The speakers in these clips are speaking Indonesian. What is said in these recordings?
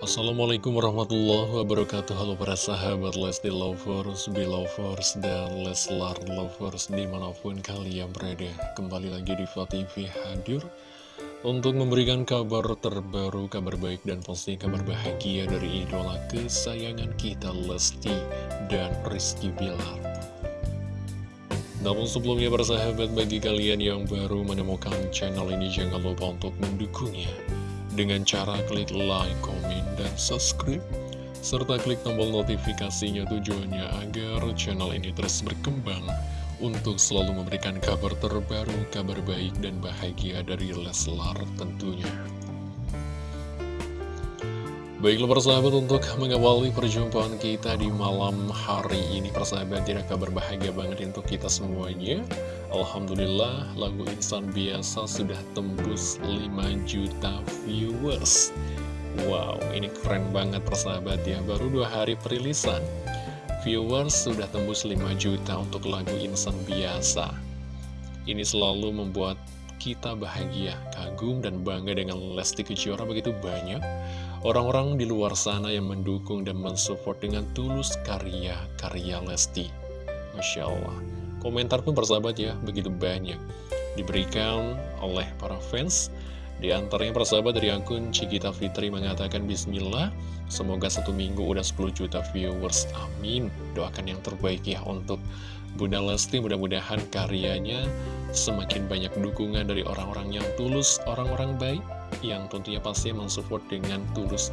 Assalamualaikum warahmatullahi wabarakatuh. Halo para sahabat Lesti Lovers, Belovers, dan Leslar Lovers di mana pun kalian berada. Kembali lagi di TV hadir Untuk memberikan kabar terbaru, kabar baik dan pasti kabar bahagia dari idola kesayangan kita Lesti dan Rizky Bilar. Namun sebelumnya para sahabat bagi kalian yang baru menemukan channel ini jangan lupa untuk mendukungnya dengan cara klik like, komen, dan subscribe serta klik tombol notifikasinya tujuannya agar channel ini terus berkembang untuk selalu memberikan kabar terbaru, kabar baik dan bahagia dari Leslar tentunya. Baiklah persahabat untuk mengawali perjumpaan kita di malam hari ini Persahabat tidak kabar bahagia banget untuk kita semuanya. Alhamdulillah lagu Insan Biasa sudah tembus 5 juta viewers. Wow ini keren banget persahabat ya. Baru dua hari perilisan Viewers sudah tembus 5 juta untuk lagu Insan Biasa. Ini selalu membuat kita bahagia, kagum, dan bangga dengan Lesti Kejora begitu banyak orang-orang di luar sana yang mendukung dan mensupport dengan tulus karya-karya Lesti. Masya Allah. Komentar pun persahabat ya, begitu banyak. Diberikan oleh para fans. Di antaranya persahabat dari akun Cikita Fitri mengatakan Bismillah, semoga satu minggu udah 10 juta viewers. Amin. Doakan yang terbaik ya untuk Bunda Lesti. Mudah-mudahan karyanya semakin banyak dukungan dari orang-orang yang tulus, orang-orang baik yang tentunya pasti mensupport dengan tulus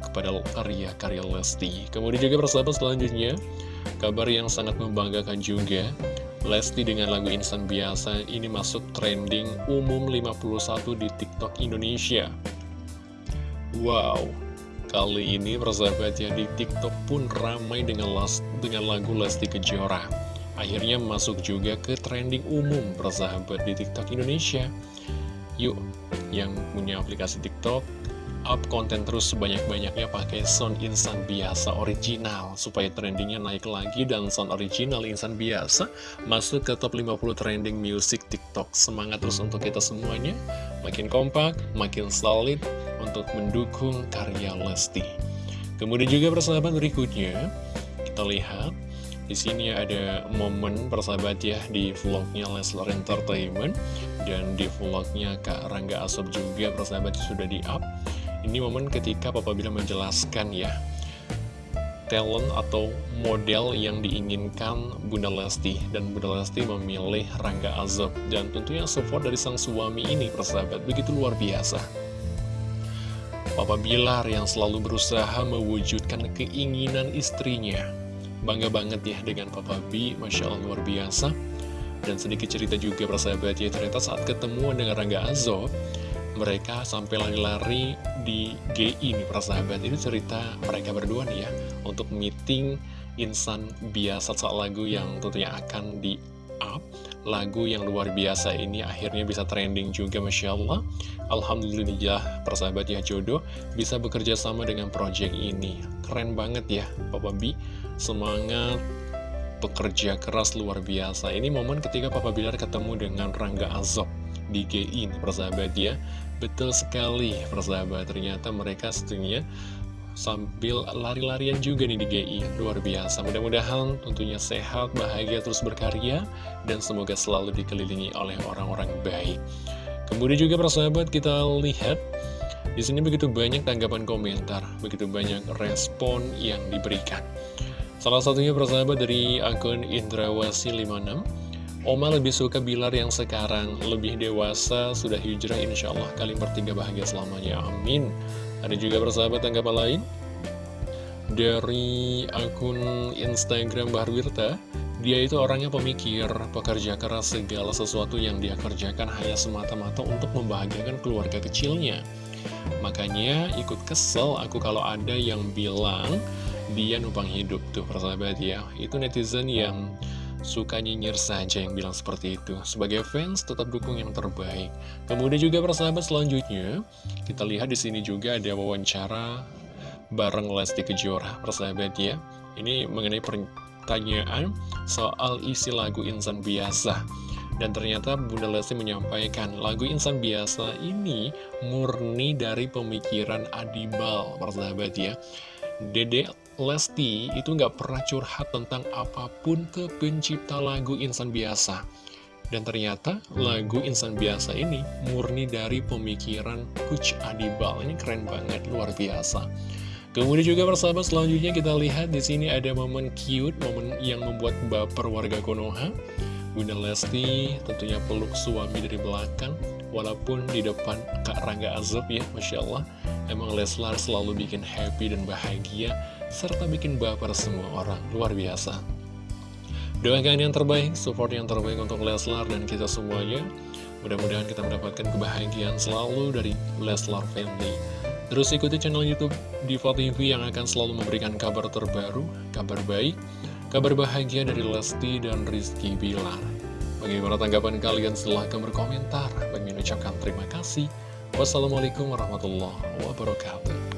kepada karya-karya Lesti. Kemudian juga persahabat selanjutnya, kabar yang sangat membanggakan juga, Lesti dengan lagu Insan Biasa ini masuk trending umum 51 di TikTok Indonesia. Wow, kali ini persahabat ya di TikTok pun ramai dengan, las, dengan lagu Lesti Kejora. Akhirnya masuk juga ke trending umum persahabat di TikTok Indonesia. Yuk, yang punya aplikasi TikTok, up konten terus sebanyak-banyaknya pakai sound insan biasa original supaya trendingnya naik lagi dan sound original insan biasa masuk ke top 50 trending music TikTok. Semangat terus untuk kita semuanya, makin kompak, makin solid untuk mendukung karya Lesti. Kemudian juga persahabat berikutnya, kita lihat di sini ada momen persahabat ya di vlognya Leslar Entertainment dan di vlognya Kak Rangga Asob juga persahabat sudah di up. Ini momen ketika Papa Bila menjelaskan ya talent atau model yang diinginkan Bunda Lesti dan Bunda Lesti memilih Rangga Azob dan tentunya support dari sang suami ini persahabat begitu luar biasa Papa Bilar yang selalu berusaha mewujudkan keinginan istrinya Bangga banget ya dengan Papa B, Masya Allah luar biasa. Dan sedikit cerita juga persahabat ya, ternyata saat ketemu dengan Rangga Azob, mereka sampai lari-lari di GI nih persahabat. Ini cerita mereka berdua nih ya, untuk meeting insan biasa soal lagu yang tentunya akan di up lagu yang luar biasa ini akhirnya bisa trending juga Masya Allah. Alhamdulillah persahabat ya jodoh bisa bekerja sama dengan project ini. Keren banget ya Papa B semangat bekerja keras luar biasa. Ini momen ketika Papa Bilar ketemu dengan Rangga Azob di GI persahabat ya. Betul sekali persahabat. Ternyata mereka setunya sambil lari-larian juga nih di GI luar biasa. Mudah-mudahan tentunya sehat bahagia terus berkarya dan semoga selalu dikelilingi oleh orang-orang baik. Kemudian juga persahabat kita lihat di sini begitu banyak tanggapan komentar begitu banyak respon yang diberikan salah satunya persahabat dari akun Indrawasi 56 Oma lebih suka Bilar yang sekarang lebih dewasa, sudah hijrah insya Allah kalian bertiga bahagia selamanya, amin. Ada juga persahabat tanggapan lain dari akun Instagram Bahar Wirta. Dia itu orangnya pemikir, pekerja keras segala sesuatu yang dia kerjakan hanya semata-mata untuk membahagiakan keluarga kecilnya. Makanya ikut kesel aku kalau ada yang bilang dia numpang hidup tuh persahabat ya. Itu netizen yang suka nyinyir saja yang bilang seperti itu. Sebagai fans, tetap dukung yang terbaik. Kemudian juga persahabat selanjutnya, kita lihat di sini juga ada wawancara bareng Lesti Kejora, persahabat ya. Ini mengenai pertanyaan soal isi lagu Insan Biasa. Dan ternyata Bunda Lesti menyampaikan lagu Insan Biasa ini murni dari pemikiran Adibal, persahabat ya. Dede Lesti itu nggak pernah curhat tentang apa pun ke pencipta lagu Insan Biasa. Dan ternyata lagu Insan Biasa ini murni dari pemikiran Coach Adibal. Ini keren banget, luar biasa. Kemudian juga persahabat selanjutnya kita lihat di sini ada momen cute, momen yang membuat baper warga Konoha. Bunda Lesti tentunya peluk suami dari belakang, walaupun di depan Kak Rangga Azab ya, Masya Allah. Emang Leslar selalu bikin happy dan bahagia, serta bikin baper semua orang, luar biasa. Doakan yang terbaik, support yang terbaik untuk Leslar dan kita semuanya. Mudah-mudahan kita mendapatkan kebahagiaan selalu dari Leslar Family. Terus ikuti channel Youtube Diva TV yang akan selalu memberikan kabar terbaru, kabar baik, kabar bahagia dari Lesti dan Rizky Bilar. Bagaimana tanggapan kalian? Silahkan berkomentar. Bagi ucapkan terima kasih. Wassalamualaikum warahmatullahi wabarakatuh.